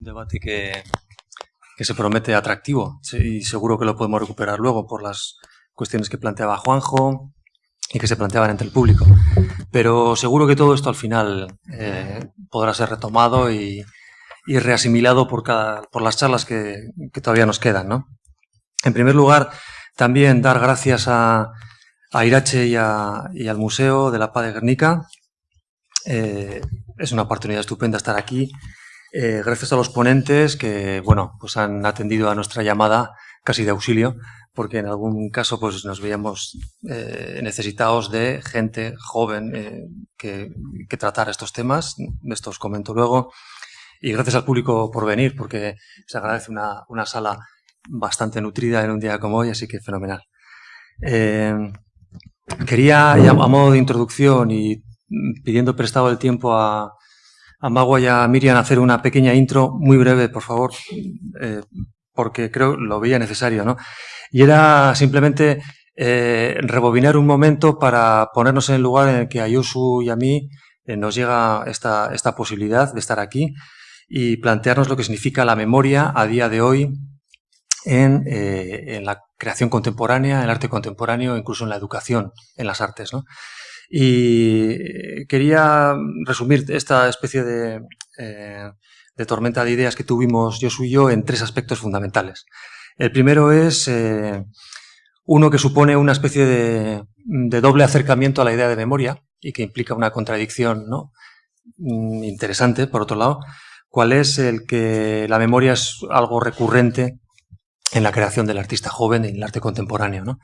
Debate que, que se promete atractivo y seguro que lo podemos recuperar luego por las cuestiones que planteaba Juanjo y que se planteaban entre el público. Pero seguro que todo esto al final eh, podrá ser retomado y, y reasimilado por, cada, por las charlas que, que todavía nos quedan. ¿no? En primer lugar, también dar gracias a, a Irache y, al Museo de la Paz de Guernica. Eh, es una oportunidad estupenda estar aquí. Eh, gracias a los ponentes que, bueno, pues han atendido a nuestra llamada casi de auxilio, porque en algún caso pues nos veíamos eh, necesitados de gente joven eh, que, que tratar estos temas. Esto os comento luego. Y gracias al público por venir, porque se agradece una, una sala bastante nutrida en un día como hoy, así que fenomenal. Quería, a modo de introducción y pidiendo prestado el tiempo a, a Magua y a Miriam hacer una pequeña intro muy breve, por favor, eh, porque creo lo veía necesario, ¿no? Y era simplemente eh, rebobinar un momento para ponernos en el lugar en el que a Yosu y a mí eh, nos llega esta, esta posibilidad de estar aquí y plantearnos lo que significa la memoria a día de hoy en, en, la creación contemporánea, en el arte contemporáneo, incluso en la educación, en las artes. ¿no? Y quería resumir esta especie de, eh, de, tormenta de ideas que tuvimos yo y yo en tres aspectos fundamentales. El primero es eh, uno que supone una especie de, de doble acercamiento a la idea de memoria y que implica una contradicción ¿no? Mm, interesante, por otro lado, cuál es el que la memoria es algo recurrente en la creación del artista joven, en el arte contemporáneo, ¿no?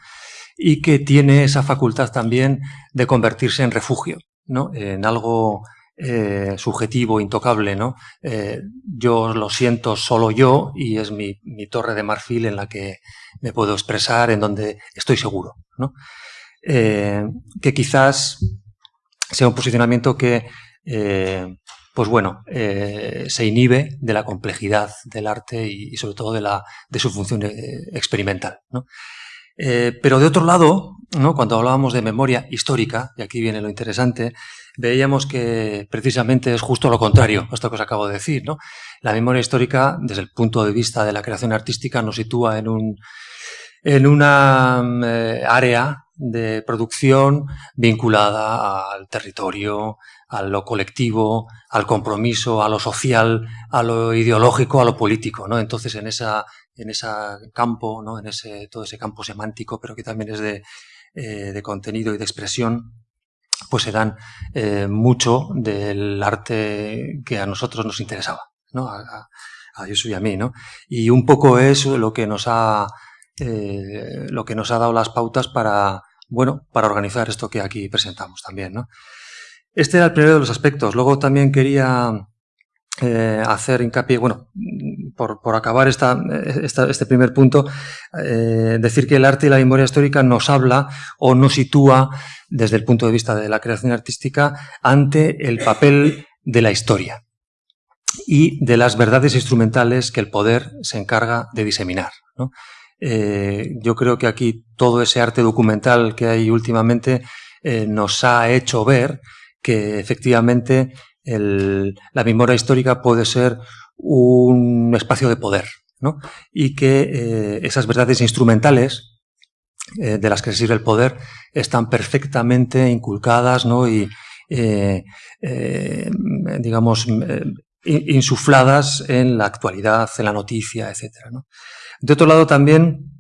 y que tiene esa facultad también de convertirse en refugio, ¿no? en algo eh, subjetivo, intocable. ¿no? Eh, yo lo siento solo yo y es mi, torre de marfil en la que me puedo expresar, en donde estoy seguro. ¿no? Eh, que quizás sea un posicionamiento que pues bueno, eh, se inhibe de la complejidad del arte y, sobre todo de, la, de su función eh, experimental. Eh, pero de otro lado, cuando hablábamos de memoria histórica, y aquí viene lo interesante, veíamos que precisamente es justo lo contrario, esto que os acabo de decir. La memoria histórica, desde el punto de vista de la creación artística, nos sitúa en, un, en una área de producción vinculada al territorio, a lo colectivo, al compromiso, a lo social, a lo ideológico, a lo político, ¿no? Entonces, en esa, en ese campo, ¿no? En ese, todo ese campo semántico, pero que también es de, eh, de contenido y de expresión, pues se dan eh, mucho del arte que a nosotros nos interesaba, ¿no? A, a, a y a mí, ¿no? Y un poco es lo que nos ha, eh, lo que nos ha dado las pautas para, bueno, para organizar esto que aquí presentamos también, ¿no? Este era el primero de los aspectos. Luego también quería eh, hacer hincapié, bueno, por, por acabar esta, este primer punto, eh, decir que el arte y la memoria histórica nos habla o nos sitúa desde el punto de vista de la creación artística ante el papel de la historia y de las verdades instrumentales que el poder se encarga de diseminar. ¿no? Eh, yo creo que aquí todo ese arte documental que hay últimamente eh, nos ha hecho ver que efectivamente la memoria histórica puede ser un espacio de poder, ¿no? Y que eh, esas verdades instrumentales de las que se sirve el poder están perfectamente inculcadas, ¿no? Y, digamos, insufladas en la actualidad, en la noticia, ¿no? De otro lado, también,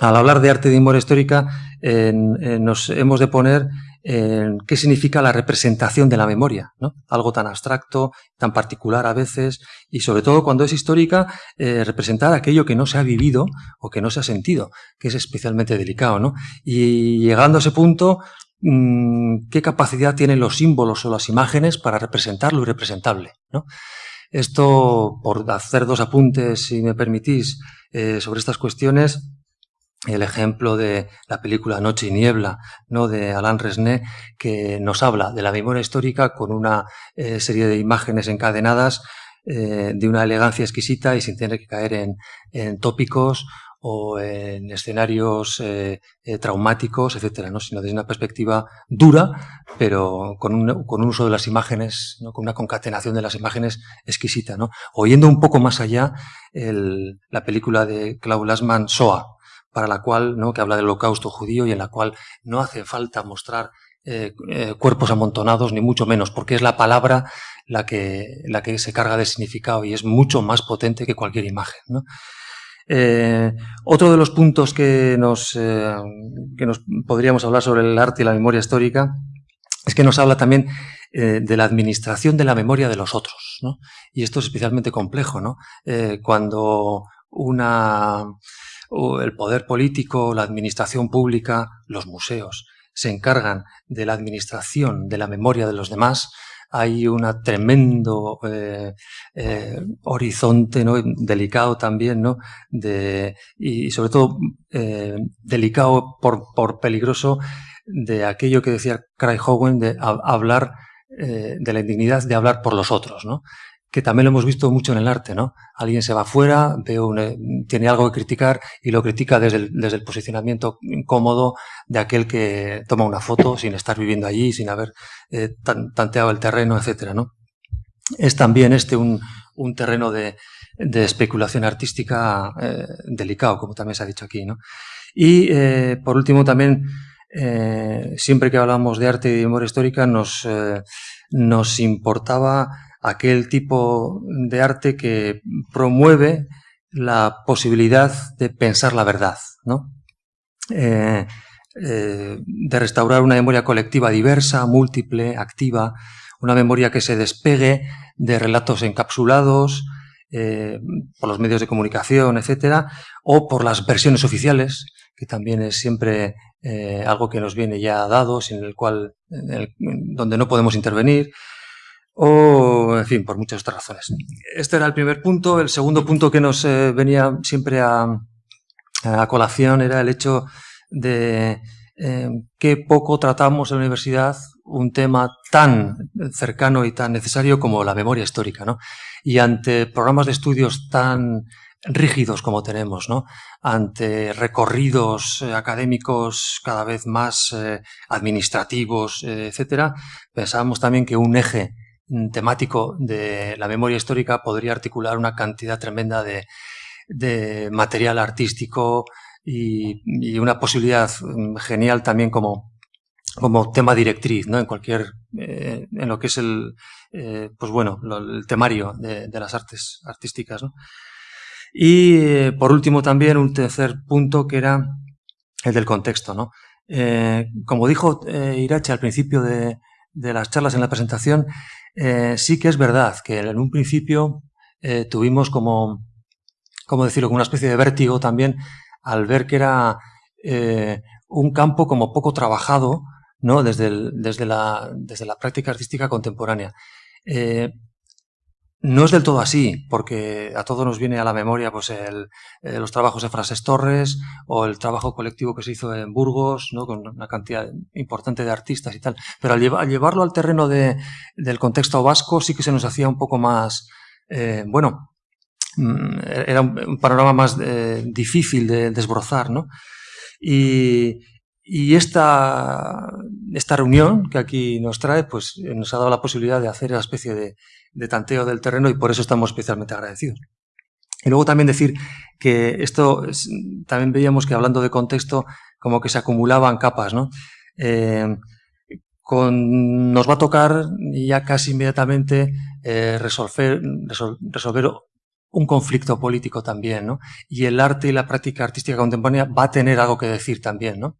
al hablar de arte de memoria histórica, nos hemos de poner eh, qué significa la representación de la memoria. Algo tan abstracto, tan particular a veces, y sobre todo cuando es histórica, eh, representar aquello que no se ha vivido o que no se ha sentido, que es especialmente delicado, ¿no? Y llegando a ese punto, mmm, ¿qué capacidad tienen los símbolos o las imágenes para representar lo irrepresentable, ¿no? Esto, por hacer dos apuntes, si me permitís, eh, sobre estas cuestiones, el ejemplo de la película Noche y Niebla, ¿no? de Alain Resnais, que nos habla de la memoria histórica con una eh, serie de imágenes encadenadas eh, de una elegancia exquisita y sin tener que caer en, en tópicos o, en escenarios eh, eh, traumáticos, etcétera, ¿no? sino desde una perspectiva dura, pero con un, con un uso de las imágenes, ¿no? con una concatenación de las imágenes exquisita. ¿no? Oyendo un poco más allá, la película de Klaus Lassmann, Soa, para la cual, ¿no? que habla del holocausto judío y en la cual no hace falta mostrar eh, cuerpos amontonados, ni mucho menos, porque es la palabra la que, la que se carga de significado y es mucho más potente que cualquier imagen. ¿no? Eh, otro de los puntos que nos, eh, que nos podríamos hablar sobre el arte y la memoria histórica es que nos habla también eh, de la administración de la memoria de los otros. ¿no? Y esto es especialmente complejo. ¿no? cuando una, el poder político, la administración pública, los museos, se encargan de la administración de la memoria de los demás, hay un tremendo eh, eh, horizonte ¿no? delicado también, ¿no? De, y sobre todo eh, delicado por, peligroso de aquello que decía Craig Hogan de hablar de la indignidad de hablar por los otros, ¿no? Que también lo hemos visto mucho en el arte, ¿no? Alguien se va afuera, veo tiene algo que criticar y lo critica desde el, desde el posicionamiento incómodo de aquel que toma una foto sin estar viviendo allí, sin haber eh, tanteado el terreno, etcétera, ¿no? Es también este un, un terreno de, de, especulación artística eh, delicado, como también se ha dicho aquí, ¿no? Y, eh, por último, también, eh, siempre que hablamos de arte y de memoria histórica, nos, eh, nos importaba aquel tipo de arte que promueve la posibilidad de pensar la verdad, ¿no? Eh, eh, de restaurar una memoria colectiva diversa, múltiple, activa, una memoria que se despegue de relatos encapsulados eh, por los medios de comunicación, etcétera, o por las versiones oficiales, que también es siempre algo que nos viene ya dado, sin el cual, donde no podemos intervenir, o, en fin, por muchas otras razones. Este era el primer punto. El segundo punto que nos eh, venía siempre a, colación era el hecho de eh, que poco tratamos en la universidad un tema tan cercano y tan necesario como la memoria histórica, ¿no? Y ante programas de estudios tan rígidos como tenemos, ¿no? Ante recorridos eh, académicos cada vez más eh, administrativos, etcétera, pensábamos también que un eje temático de la memoria histórica podría articular una cantidad tremenda de, de material artístico y, y, una posibilidad mm, genial también como, como tema directriz, ¿no? En cualquier, eh, en lo que es el, eh, pues bueno, lo, el temario de, de, las artes artísticas, ¿no? Y eh, por último también un tercer punto que era el del contexto, ¿no? como dijo Irache al principio de, de las charlas en la presentación, eh, sí que es verdad que en un principio eh, tuvimos como, como decirlo, como una especie de vértigo también al ver que era eh, un campo como poco trabajado ¿no? desde, desde, la, desde la práctica artística contemporánea. No es del todo así, porque a todos nos viene a la memoria pues el, eh, los trabajos de Frases Torres o el trabajo colectivo que se hizo en Burgos, ¿no? con una cantidad importante de artistas y tal. Pero al, lleva, al llevarlo al terreno de, del contexto vasco sí que se nos hacía un poco más, eh, bueno, mm, era un, un panorama más eh, difícil de desbrozar, ¿no? Y, y esta, esta reunión que aquí nos trae, pues nos ha dado la posibilidad de hacer una especie de, de tanteo del terreno y por eso estamos especialmente agradecidos. Y luego también decir que esto, también veíamos que hablando de contexto, como que se acumulaban capas, ¿no? Eh, con, nos va a tocar ya casi inmediatamente eh, resolver, resol, resolver un conflicto político también, ¿no? Y el arte y la práctica artística contemporánea va a tener algo que decir también, ¿no?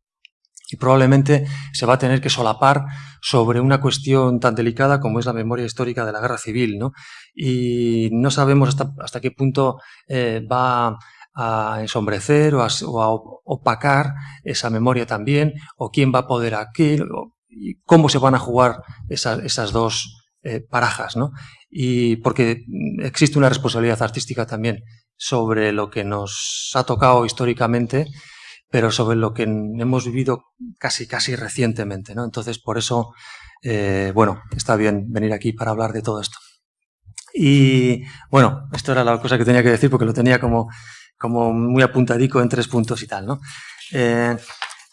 Y probablemente se va a tener que solapar sobre una cuestión tan delicada como es la memoria histórica de la guerra civil, ¿no? Y no sabemos hasta, hasta qué punto eh, va a ensombrecer o a, opacar esa memoria también, o quién va a poder aquí, o, y cómo se van a jugar esa, esas dos eh, parajas, ¿no? Y porque existe una responsabilidad artística también sobre lo que nos ha tocado históricamente pero sobre lo que hemos vivido casi, casi recientemente, ¿no? Entonces, por eso, eh, bueno, está bien venir aquí para hablar de todo esto. Y, bueno, esto era la cosa que tenía que decir porque lo tenía como, como muy apuntadico en tres puntos y tal, ¿no? Eh,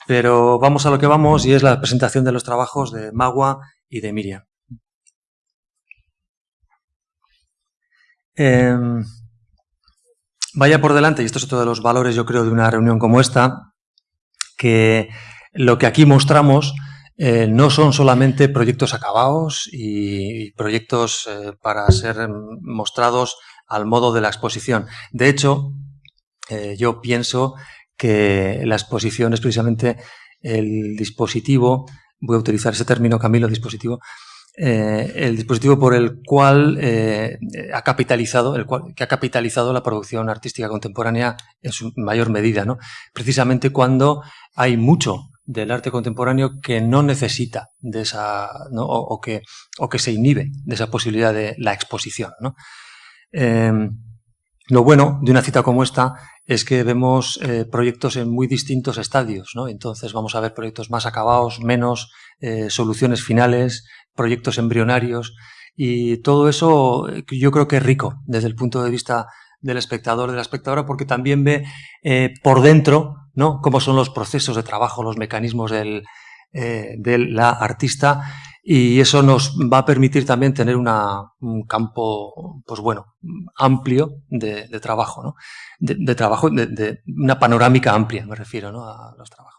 pero vamos a lo que vamos y es la presentación de los trabajos de Magua y de Miriam. Em, vaya por delante, y esto es otro de los valores, yo creo, de una reunión como esta, que lo que aquí mostramos eh, no son solamente proyectos acabados y, proyectos eh, para ser mostrados al modo de la exposición. De hecho, eh, yo pienso que la exposición es precisamente el dispositivo, voy a utilizar ese término, Camilo, dispositivo, el dispositivo por el cual ha capitalizado, el cual, que ha capitalizado la producción artística contemporánea en su mayor medida, ¿no? Precisamente cuando hay mucho del arte contemporáneo que no necesita de esa, o, que, o que se inhibe de esa posibilidad de la exposición. Em, lo bueno de una cita como esta es que vemos eh, proyectos en muy distintos estadios, Entonces vamos a ver proyectos más acabados, menos, eh, soluciones finales, proyectos embrionarios y todo eso eh, yo creo que es rico desde el punto de vista del espectador, de la espectadora, porque también ve por dentro ¿no? Cómo son los procesos de trabajo, los mecanismos del, de la artista y eso nos va a permitir también tener un campo, pues bueno, amplio de, trabajo, ¿no? De, trabajo, de, una panorámica amplia, me refiero, ¿no? A los trabajos.